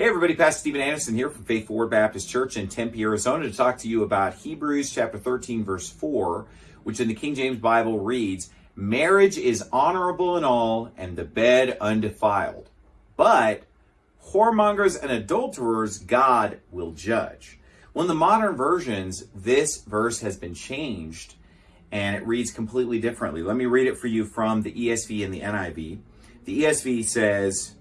Hey everybody, Pastor Steven Anderson here from Faithful Word Baptist Church in Tempe, Arizona to talk to you about Hebrews chapter 13 verse 4, which in the King James Bible reads, Marriage is honorable in all and the bed undefiled. But whoremongers and adulterers God will judge. Well, in the modern versions, this verse has been changed and it reads completely differently. Let me read it for you from the ESV and the NIV. The ESV says,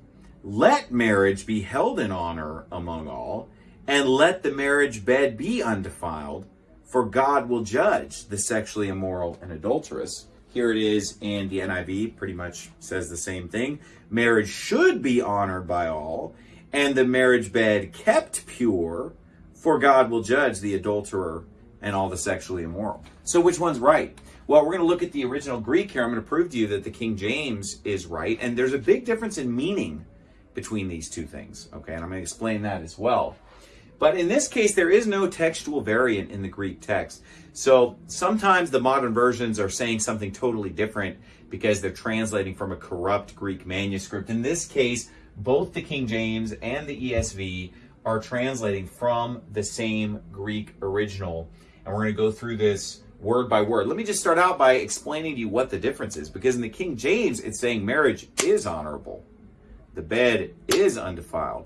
let marriage be held in honor among all, and let the marriage bed be undefiled, for God will judge the sexually immoral and adulterous. Here it is in the NIV, pretty much says the same thing. Marriage should be honored by all, and the marriage bed kept pure, for God will judge the adulterer and all the sexually immoral. So which one's right? Well, we're going to look at the original Greek here. I'm going to prove to you that the King James is right, and there's a big difference in meaning between these two things. Okay, and I'm going to explain that as well. But in this case, there is no textual variant in the Greek text. So sometimes the modern versions are saying something totally different because they're translating from a corrupt Greek manuscript. In this case, both the King James and the ESV are translating from the same Greek original. And we're going to go through this word by word. Let me just start out by explaining to you what the difference is. Because in the King James, it's saying marriage is honorable the bed is undefiled,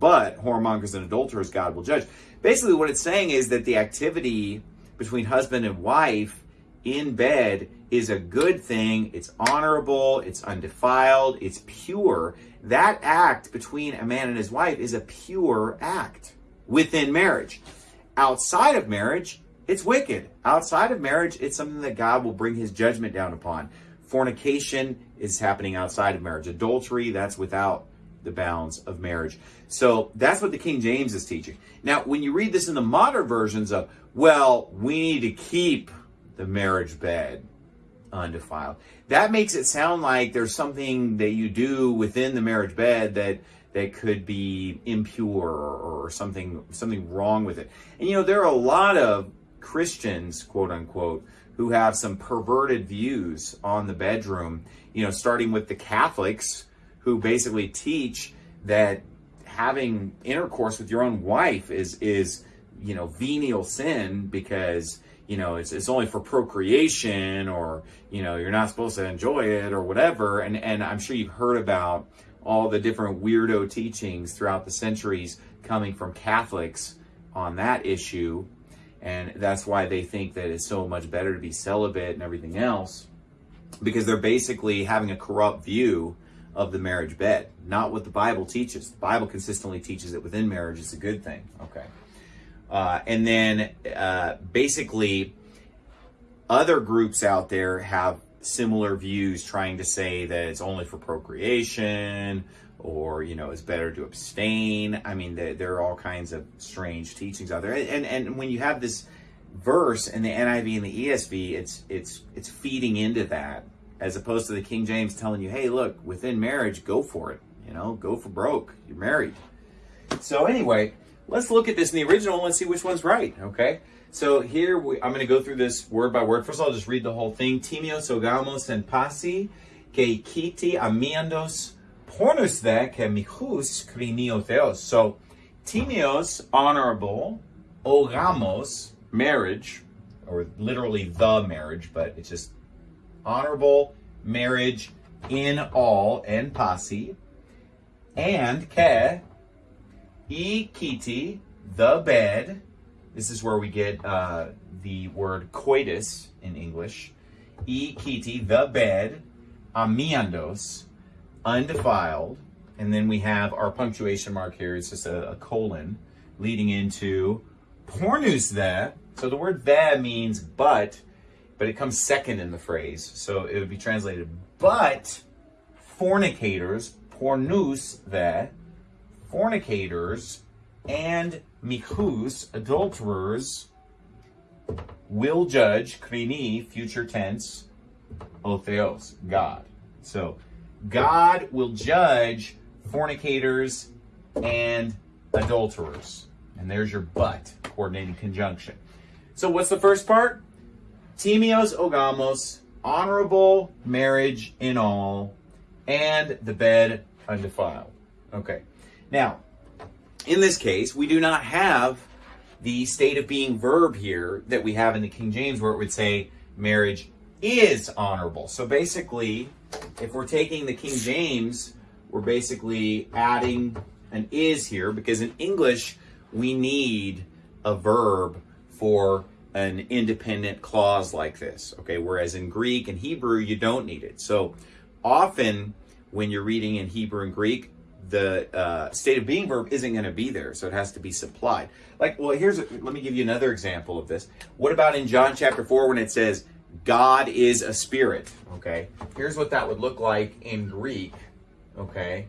but whoremongers and adulterers God will judge. Basically, what it's saying is that the activity between husband and wife in bed is a good thing. It's honorable, it's undefiled, it's pure. That act between a man and his wife is a pure act within marriage. Outside of marriage, it's wicked. Outside of marriage, it's something that God will bring his judgment down upon. Fornication is happening outside of marriage. Adultery, that's without the bounds of marriage. So that's what the King James is teaching. Now, when you read this in the modern versions of, well, we need to keep the marriage bed undefiled, that makes it sound like there's something that you do within the marriage bed that that could be impure or something something wrong with it. And you know, there are a lot of Christians, quote unquote, who have some perverted views on the bedroom, you know, starting with the Catholics who basically teach that having intercourse with your own wife is is you know venial sin because you know it's, it's only for procreation or you know you're not supposed to enjoy it or whatever. And and i'm sure you've heard about all the different weirdo teachings throughout the centuries coming from catholics on that issue and that's why they think that it's so much better to be celibate and everything else, because they're basically having a corrupt view of the marriage bed, not what the Bible teaches. The Bible consistently teaches that within marriage is a good thing. Okay. Uh, and then uh, basically, other groups out there have similar views trying to say that it's only for procreation or you know it's better to abstain. I mean there, there, are all kinds of strange teachings out there. And and when you have this verse in the niv and the esv it's it's it's feeding into that as opposed to the king james telling you hey look within marriage go for it. You know go for broke. You're married. So anyway let's look at this in the original and see which one's right okay? So here we, i'm going to go through this word by word. First of all I'll just read the whole thing. Timios ogamos and pasi que kiti amiandos pornus there que michus theos. So, timios, honorable, ogamos, marriage, or literally the marriage, but it's just honorable marriage in all and pasi, and ke, e kiti, the bed. This is where we get uh, the word coitus in English. E kiti, the bed, amiandos, undefiled, and then we have our punctuation mark here. It's just a, a colon leading into pornus there. So the word there means but, but it comes second in the phrase. So it would be translated, but fornicators, pornus there, fornicators, and michus, adulterers, will judge, krini, future tense, otheos, God. So God will judge fornicators and adulterers. And there's your but, coordinating conjunction. So what's the first part? Timios ogamos, honorable marriage in all, and the bed undefiled. Okay. Now, in this case, we do not have the state of being verb here that we have in the King James where it would say marriage is honorable. So basically, if we're taking the King James, we're basically adding an is here because in English, we need a verb for an independent clause like this. Okay, whereas in Greek and Hebrew, you don't need it. So often when you're reading in Hebrew and Greek, the uh, state of being verb isn't going to be there, so it has to be supplied. Like, well, here's a, let me give you another example of this. What about in John chapter 4 when it says, God is a spirit? Okay, here's what that would look like in Greek. Okay,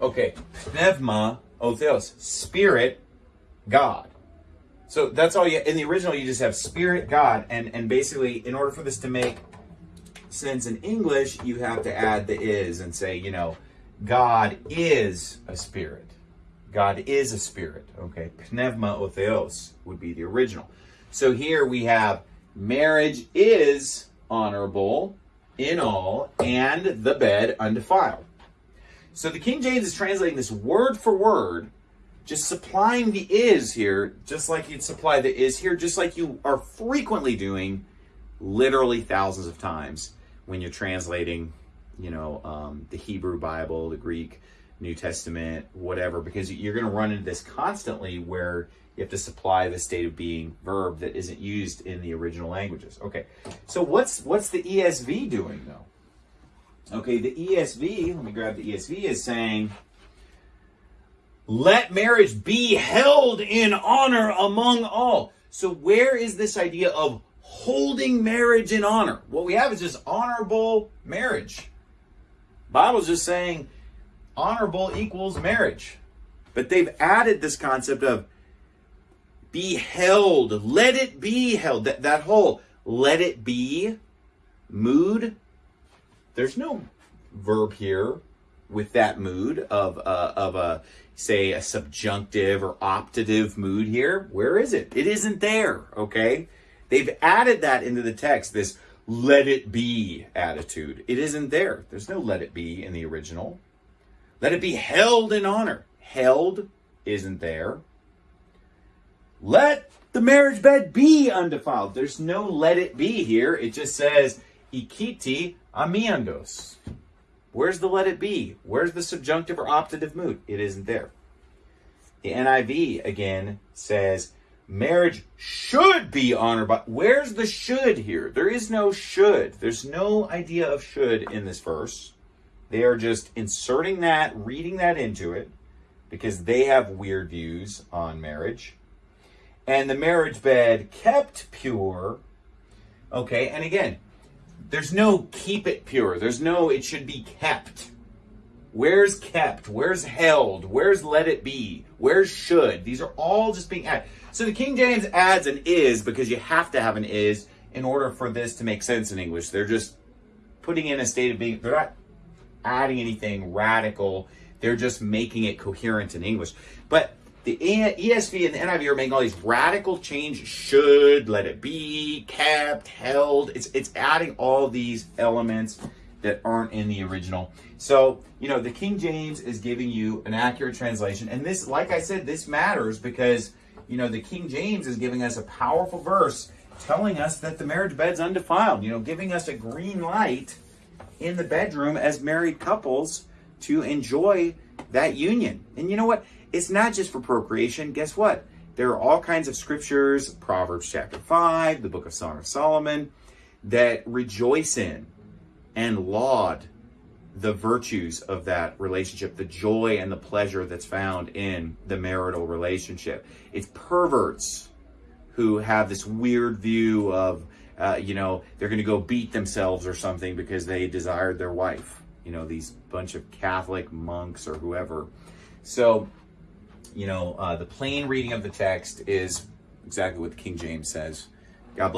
Okay, pneuma, oh theos, spirit, God. So that's all you, in the original, you just have spirit, God, and, and basically, in order for this to make sense in English, you have to add the is and say, you know, God is a spirit. God is a spirit, okay? Pneuma o theos would be the original. So here we have marriage is honorable in all, and the bed undefiled. So the King James is translating this word for word, just supplying the is here, just like you'd supply the is here, just like you are frequently doing literally thousands of times when you're translating, you know, um, the Hebrew Bible, the Greek New Testament, whatever, because you're going to run into this constantly where you have to supply the state of being verb that isn't used in the original languages. Okay, so what's what's the ESV doing though? Okay, the ESV, let me grab the ESV, is saying, let marriage be held in honor among all. So, where is this idea of holding marriage in honor? What we have is just honorable marriage. Bible's just saying honorable equals marriage. But they've added this concept of be held, let it be held. That, that whole let it be mood there's no verb here with that mood of uh, of a say a subjunctive or optative mood here. Where is it? It isn't there. Okay, they've added that into the text. This let it be attitude. It isn't there. There's no let it be in the original. Let it be held in honor. Held isn't there. Let the marriage bed be undefiled. There's no let it be here. It just says ikiti amiandos. Where's the let it be? Where's the subjunctive or optative mood? It isn't there. The NIV again says marriage should be honored by. Where's the should here? There is no should. There's no idea of should in this verse. They are just inserting that, reading that into it because they have weird views on marriage. And the marriage bed kept pure. Okay, and again, there's no keep it pure. There's no it should be kept. Where's kept? Where's held? Where's let it be? Where's should? These are all just being added. So the King James adds an is because you have to have an is in order for this to make sense in English. They're just putting in a state of being, they're not adding anything radical. They're just making it coherent in English. But the ESV and the NIV are making all these radical change. Should let it be kept, held. It's it's adding all these elements that aren't in the original. So you know the King James is giving you an accurate translation, and this, like I said, this matters because you know the King James is giving us a powerful verse telling us that the marriage bed's undefiled. You know, giving us a green light in the bedroom as married couples to enjoy that union. And you know what? It's not just for procreation. Guess what? There are all kinds of scriptures, Proverbs chapter 5, the book of Song of Solomon, that rejoice in and laud the virtues of that relationship, the joy and the pleasure that's found in the marital relationship. It's perverts who have this weird view of, uh, you know, they're going to go beat themselves or something because they desired their wife. You know, these bunch of Catholic monks or whoever. So you know, uh, the plain reading of the text is exactly what the King James says. God bless.